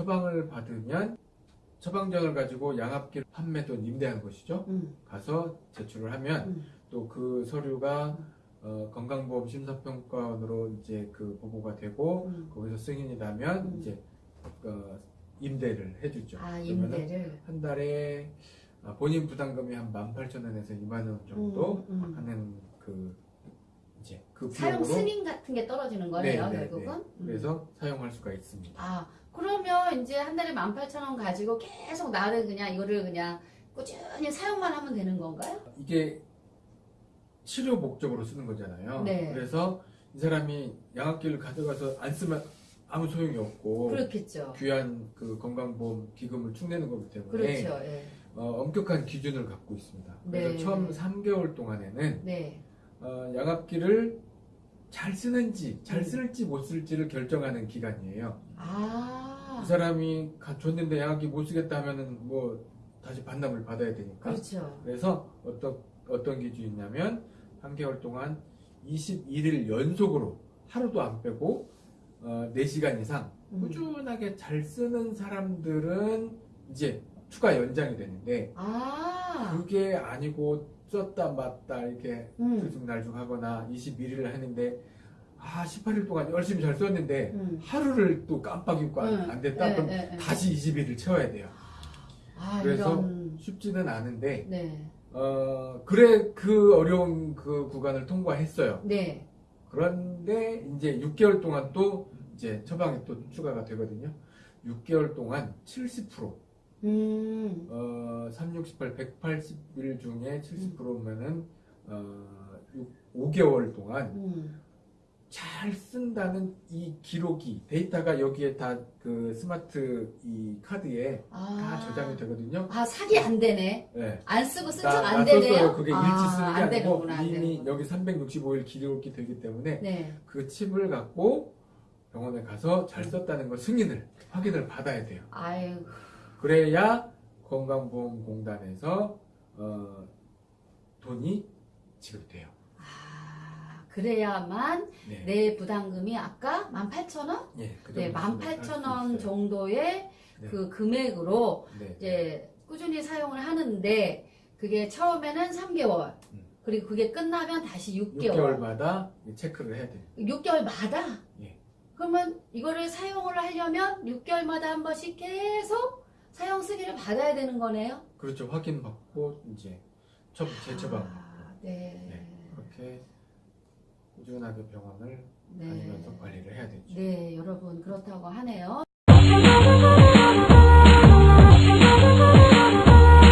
처방을 받으면 처방전을 가지고 양압기를 판매 또는 임대한 것이죠. 음, 가서 제출을 하면 음. 또그 서류가 어, 건강보험 심사평가원으로 이제 그 보고가 되고 음. 거기서 승인이 나면 음. 이제 어, 임대를 해주죠. 아, 임대를. 한 달에 아, 본인 부담금이 한 18,000원에서 2만 원 정도 음, 음. 하는 그 그 사용 비용으로 승인 같은 게 떨어지는 거네요, 네, 네, 결국은. 네. 음. 그래서 사용할 수가 있습니다. 아, 그러면 이제 한 달에 18,000원 가지고 계속 나를 그냥 이거를 그냥 꾸준히 사용만 하면 되는 건가요? 이게 치료 목적으로 쓰는 거잖아요. 네. 그래서 이 사람이 양압기를 가져가서 안 쓰면 아무 소용이 없고 그렇겠죠. 귀한 그 건강보험 기금을 축내는 거기 때문에 그렇죠. 예. 어, 엄격한 기준을 갖고 있습니다. 그래서 네. 처음 3개월 동안에는 네. 어, 양압기를 잘 쓰는지 잘 음. 쓸지 못 쓸지를 결정하는 기간이에요. 아. 이 사람이 가- 줬는데 양압기 못 쓰겠다 하면은 뭐 다시 반납을 받아야 되니까. 그렇죠. 그래서 어떤 어떤 기준이냐면 한 개월 동안 21일 연속으로 하루도 안 빼고 어, 4시간 이상 음. 꾸준하게 잘 쓰는 사람들은 이제 추가 연장이 되는데 아. 그게 아니고 썼다 맞다 이렇게 음. 들쑥날쑥 하거나 21일을 했는데 아 18일 동안 열심히 잘 썼는데 음. 하루를 또 깜빡 잊고 안, 음. 안 됐다 네, 그럼 네, 네. 다시 21일 채워야 돼요 아, 그래서 이런. 쉽지는 않은데 네. 어 그래 그 어려운 그 구간을 통과했어요 네. 그런데 이제 6개월 동안 또 이제 처방이 또 추가가 되거든요 6개월 동안 70% 음. 어, 3, 68, 180일 중에 70%면은 어, 5개월 동안 음. 잘 쓴다는 이 기록이 데이터가 여기에 다 그 스마트 이 카드에 아. 다 저장이 되거든요. 아, 사기 안 되네. 네. 안 쓰고 쓴척 나, 안나 되네요. 그게 아, 일치 쓰는 게안 아니고 되는구나, 안 이미. 여기 365일 기록이 되기 때문에 네. 그 칩을 갖고 병원에 가서 잘 썼다는 걸 승인을 확인을 받아야 돼요. 아유. 그래야 건강보험공단에서 어, 돈이 지급돼요. 아, 그래야만 네. 내 부담금이 아까 18,000원? 예, 그 네, 정도 수준으로 할수 18,000원 있어요. 정도의 네. 그 금액으로 네. 이제 꾸준히 사용을 하는데 그게 처음에는 3개월 음. 그리고 그게 끝나면 다시 6개월 6개월마다 체크를 해야 돼요. 6개월마다 예. 그러면 이거를 사용을 하려면 6개월마다 한 번씩 계속 사용 승인을 받아야 되는 거네요. 그렇죠. 확인받고 이제 처, 재처방 아, 네. 네. 그렇게 꾸준하게 병원을 네. 다니면서 관리를 해야 되죠. 네, 여러분 그렇다고 하네요.